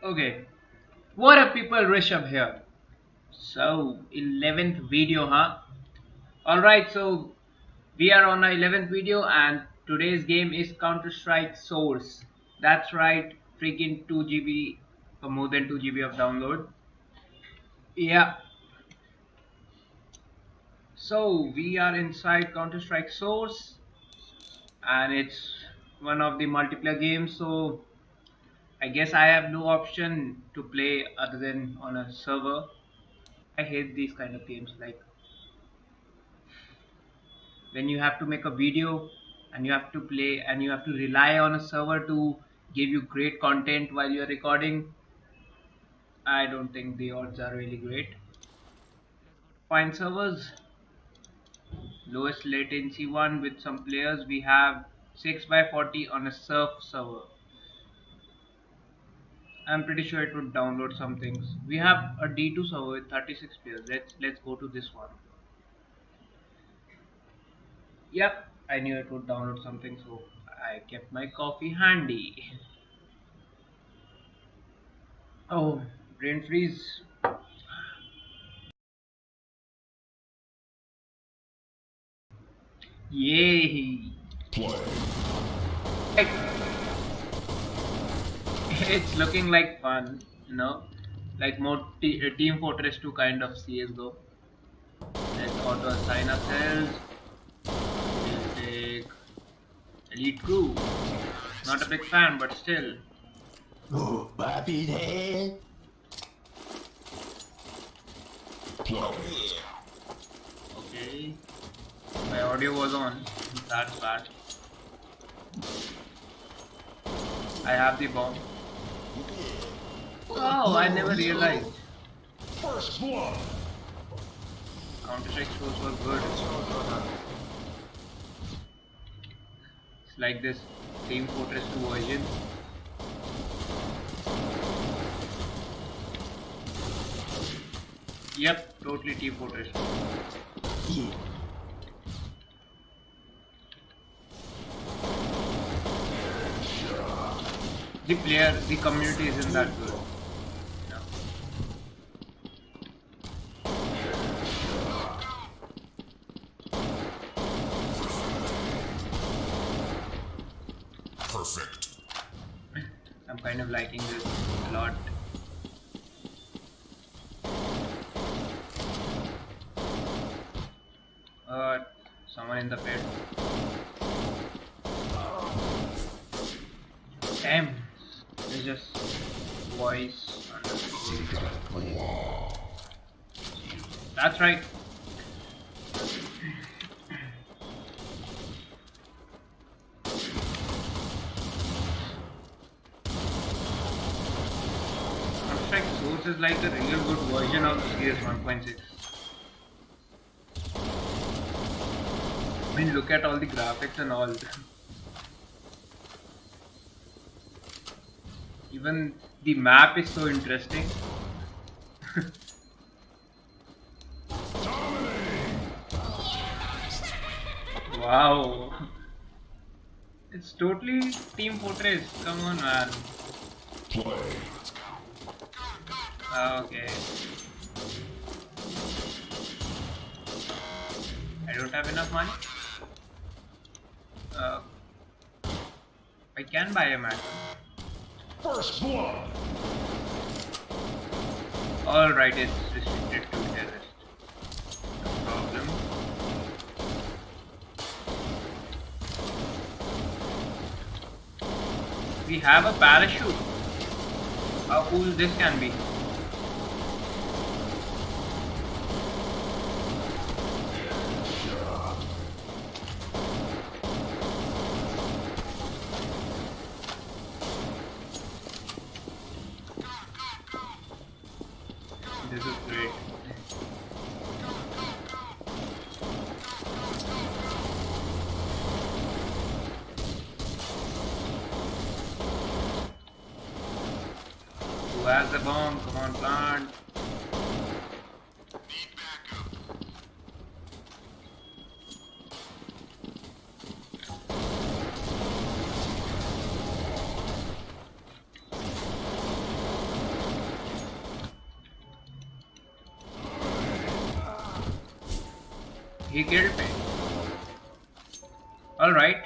Okay, what up people, Rishabh here. So, 11th video, huh? Alright, so we are on our 11th video and today's game is Counter-Strike Source. That's right, freaking 2GB or more than 2GB of download. Yeah. So, we are inside Counter-Strike Source and it's one of the multiplayer games so I guess I have no option to play other than on a server. I hate these kind of games like when you have to make a video and you have to play and you have to rely on a server to give you great content while you're recording. I don't think the odds are really great. Find servers. Lowest latency one with some players. We have 6x40 on a surf server. I'm pretty sure it would download some things. We have a D2 server with 36 players. Let's let's go to this one. Yep, I knew it would download something, so I kept my coffee handy. Oh, brain freeze. Yay! Play. It's looking like fun, you know, like more t- uh, Team Fortress 2 kind of CS:GO. Let's auto assign ourselves. We'll take Elite Crew. Not a big fan, but still. Oh, Bobby. Play. Okay. My audio was on. That's bad. I have the bomb. Oh, I never realized. First blood. Counter Strike shows were good. It's like this Team Fortress 2 version. Yep, totally Team Fortress. The player, the community isn't that good. Perfect. I'm kind of liking this a lot. Uh, someone in the pit. Damn, it's just voice. That's right. Counter-Strike Source is like a real good version of CS 1.6. I mean, look at all the graphics and all. Even the map is so interesting. wow. It's totally Team Fortress. Come on, man. Okay. I don't have enough money. Uh, I can buy a map. First blood. Alright, it's restricted to terrorist. No problem. We have a parachute. How cool this can be. This is great. Who has the bomb? Come on, plant. He killed me. Alright.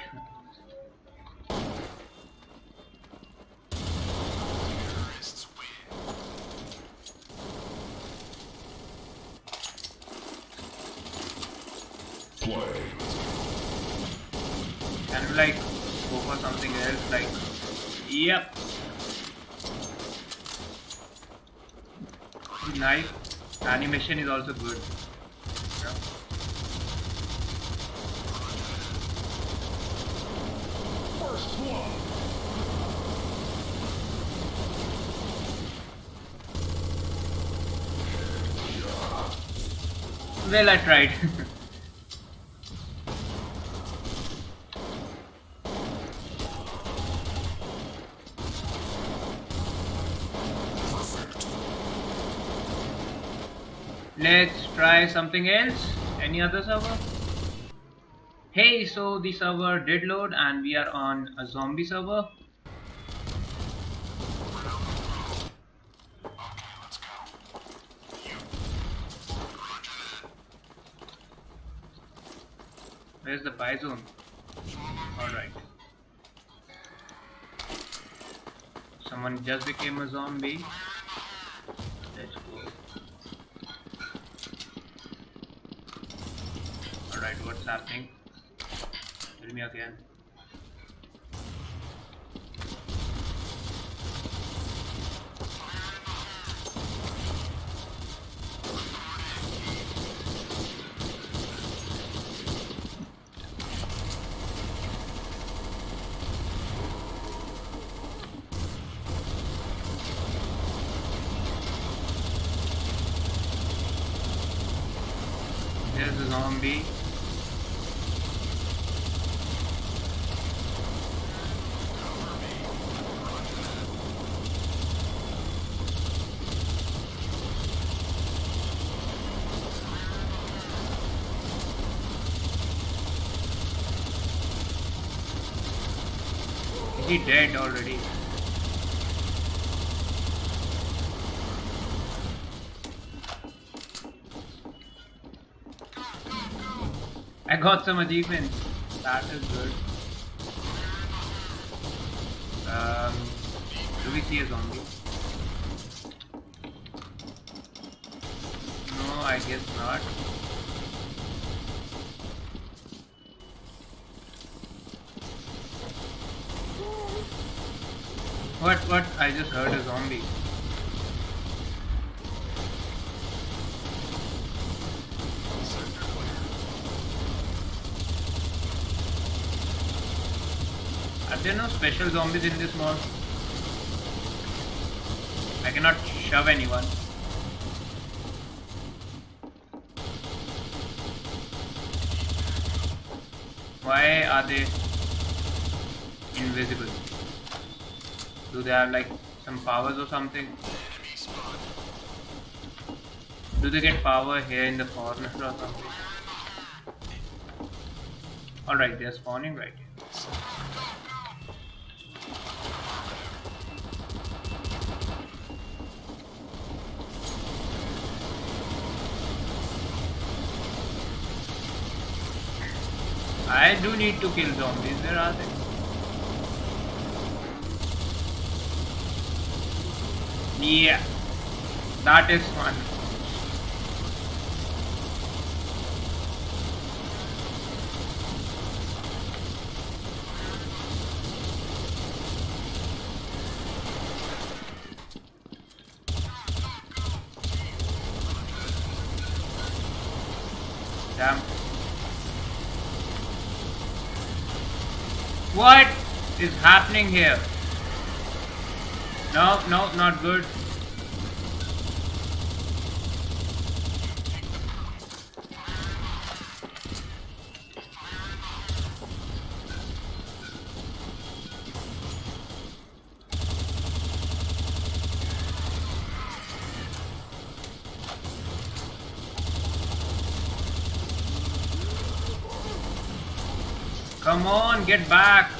Can we like go for something else? Like, yep. Nice. Animation is also good. Yeah. First blood. Well, I tried. Let's try something else. Any other server? Hey, so the server did load and we are on a zombie server. Where's the buy zone? Alright. Someone just became a zombie. Let's go. Alright, what's happening? Tell me again. There's a zombie. Is he dead already? I got some achievements. That is good. Um, do we see a zombie? No, I guess not. What? What? I just heard a zombie. There no special zombies in this mod? I cannot shove anyone. Why are they invisible? Do they have like some powers or something? Do they get power here in the corner or something? Alright, they're spawning right here. I do need to kill zombies, where are they? Yeah, that is fun. Happening here? No, no, not good. Come on, get back.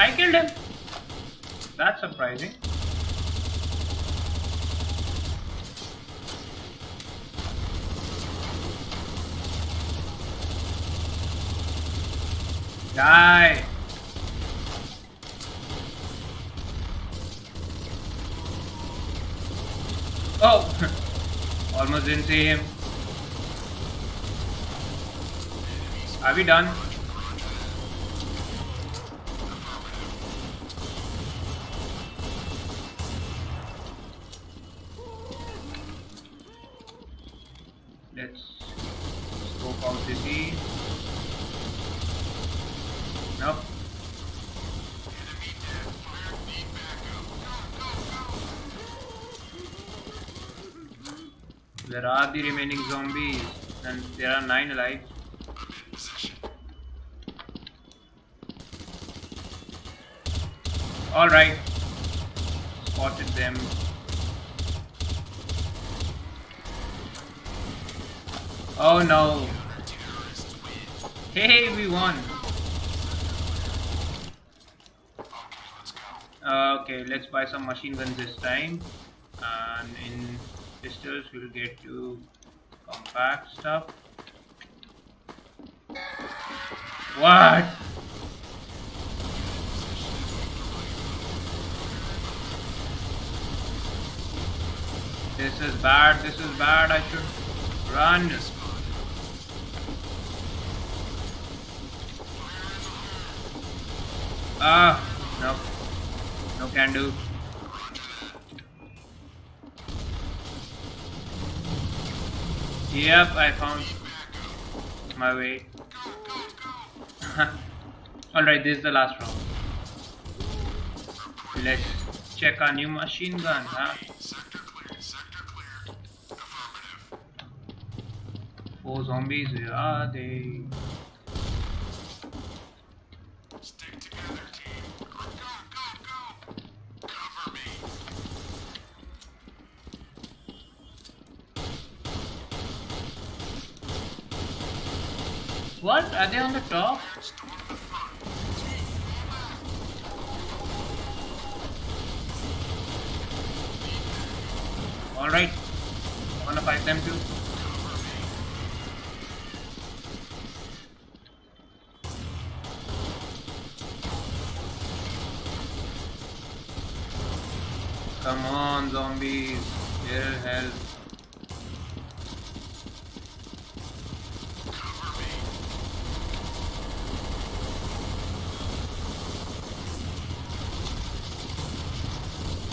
I killed him. That's surprising. Die! Oh! Almost didn't see him. Are we done? Are the remaining zombies? And there are nine alive. Alright. Spotted them. Oh no. Hey, we won. Uh, okay, let's buy some machine guns this time. And in pistols, we'll get to compact stuff. What? This is bad, this is bad, I should run. Ah, no. No can do. Yep, I found my way. Alright, this is the last round. Let's check our new machine gun, huh? Four zombies, where are they? Stick together, team. Go, go, go! Cover me. What? Are they on the top? Alright. Wanna fight them too. Come on, zombies. Here, help.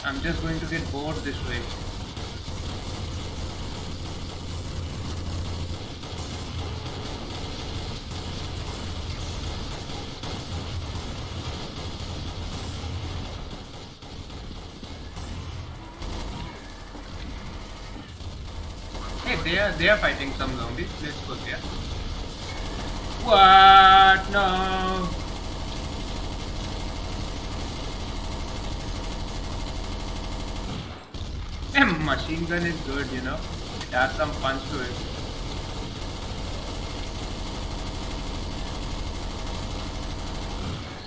I'm just going to get bored this way. Hey, they are they are fighting some zombies. Let's go there. What? No. A machine gun is good, you know. It has some punch to it.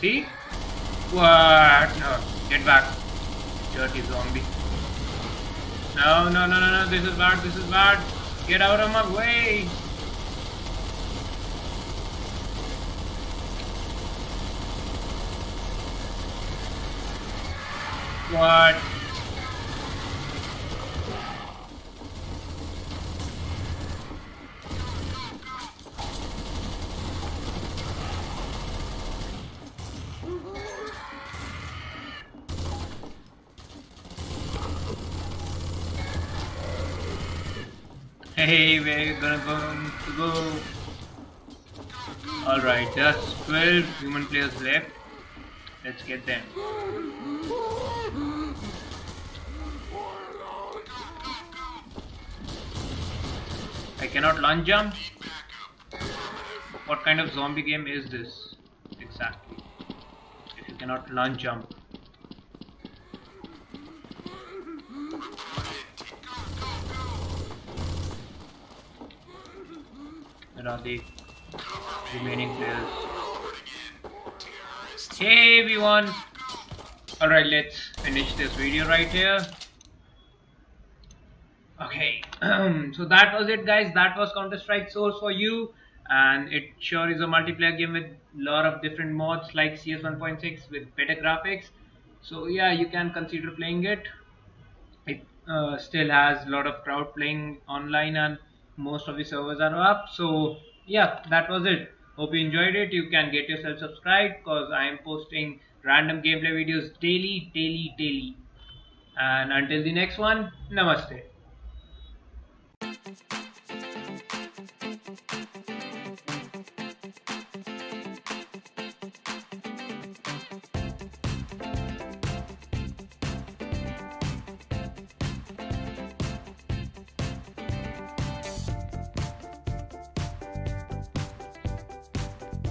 See? What? No. Get back. Dirty zombie. No, no, no, no, no. This is bad. This is bad. Get out of my way. What? Gonna go go. Alright, just 12 human players left. Let's get them. I cannot launch jump. What kind of zombie game is this? Exactly. If you cannot launch jump. Where are the remaining players? Hey everyone! Alright, let's finish this video right here. Okay, so that was it guys. That was Counter-Strike Source for you. And it sure is a multiplayer game with lot of different mods like CS 1.6 with better graphics. So yeah, you can consider playing it. It uh, still has a lot of crowd playing online and most of the servers are up. So yeah, that was it. Hope you enjoyed it. You can get yourself subscribed because I am posting random gameplay videos daily, daily, daily. And until the next one, namaste.